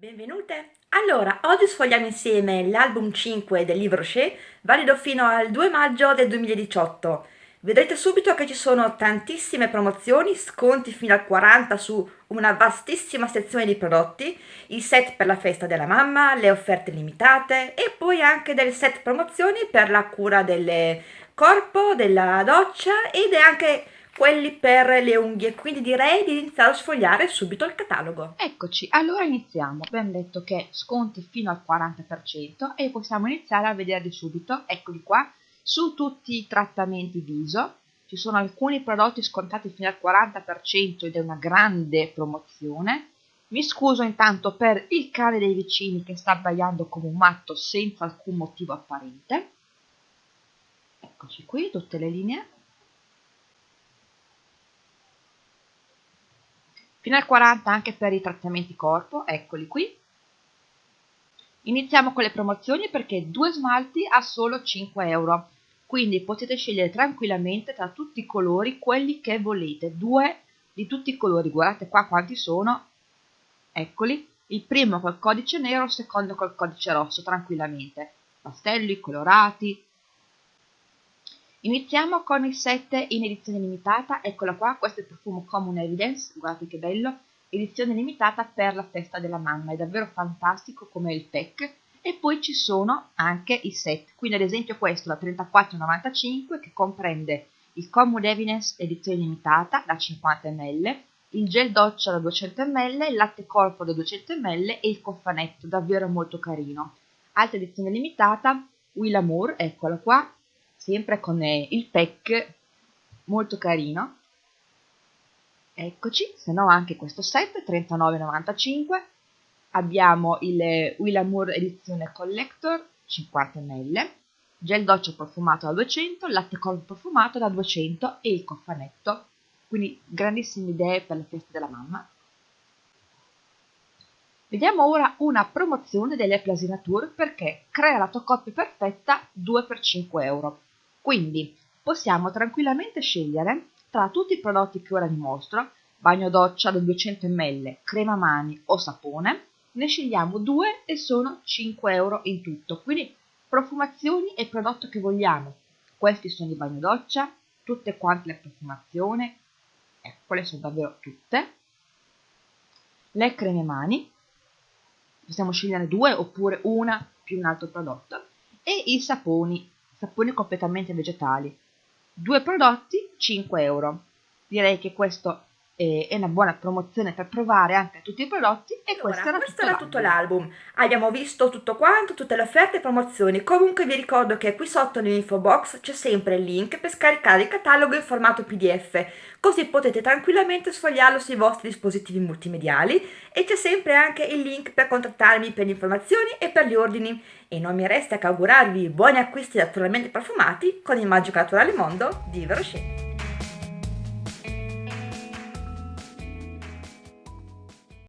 Benvenute! Allora, oggi sfogliamo insieme l'album 5 del libro Shea, valido fino al 2 maggio del 2018. Vedrete subito che ci sono tantissime promozioni, sconti fino al 40 su una vastissima sezione di prodotti, i set per la festa della mamma, le offerte limitate e poi anche delle set promozioni per la cura del corpo, della doccia ed è anche quelli per le unghie, quindi direi di iniziare a sfogliare subito il catalogo. Eccoci, allora iniziamo. Abbiamo detto che sconti fino al 40% e possiamo iniziare a vederli subito, eccoli qua, su tutti i trattamenti viso. Ci sono alcuni prodotti scontati fino al 40% ed è una grande promozione. Mi scuso intanto per il cane dei vicini che sta abbaiando come un matto senza alcun motivo apparente. Eccoci qui, tutte le linee. Fino al 40 anche per i trattamenti corpo, eccoli qui. Iniziamo con le promozioni perché due smalti a solo 5 euro, quindi potete scegliere tranquillamente tra tutti i colori quelli che volete, due di tutti i colori, guardate qua quanti sono, eccoli, il primo col codice nero, il secondo col codice rosso, tranquillamente, pastelli, colorati, Iniziamo con il 7 in edizione limitata, eccola qua, questo è il profumo Common Evidence, guardate che bello, edizione limitata per la festa della mamma, è davvero fantastico come il pack, e poi ci sono anche i set, quindi ad esempio questo da 34,95 che comprende il Common Evidence edizione limitata da 50 ml, il gel doccia da 200 ml, il latte corpo da 200 ml e il cofanetto, davvero molto carino. Altra edizione limitata, Will Amour, eccola qua, sempre con eh, il pack molto carino. Eccoci se no anche questo set 39,95 abbiamo il eh, Will Amour edizione collector 50 ml. Gel doccia profumato da 200 latte corpo profumato da 200 e il cofanetto quindi grandissime idee per la festa della mamma. Vediamo ora una promozione delle Plasinature perché crea la tua coppia perfetta 2 per 5 euro. Quindi possiamo tranquillamente scegliere tra tutti i prodotti che ora vi mostro, bagno doccia da 200 ml, crema mani o sapone, ne scegliamo due e sono 5 euro in tutto. Quindi profumazioni e prodotto che vogliamo. Questi sono i bagno doccia, tutte quante le profumazioni, ecco, quelle sono davvero tutte. Le creme mani, possiamo scegliere due oppure una più un altro prodotto. E i saponi, saponi completamente vegetali. Due prodotti, 5 euro. Direi che questo è una buona promozione per provare anche tutti i prodotti e allora, questo era, questo tutto, era tutto l'album. Abbiamo visto tutto quanto tutte le offerte e promozioni. Comunque vi ricordo che qui sotto nell'info box c'è sempre il link per scaricare il catalogo in formato pdf così potete tranquillamente sfogliarlo sui vostri dispositivi multimediali e c'è sempre anche il link per contattarmi per le informazioni e per gli ordini. E non mi resta che augurarvi buoni acquisti naturalmente profumati con il magico naturale mondo di Verochet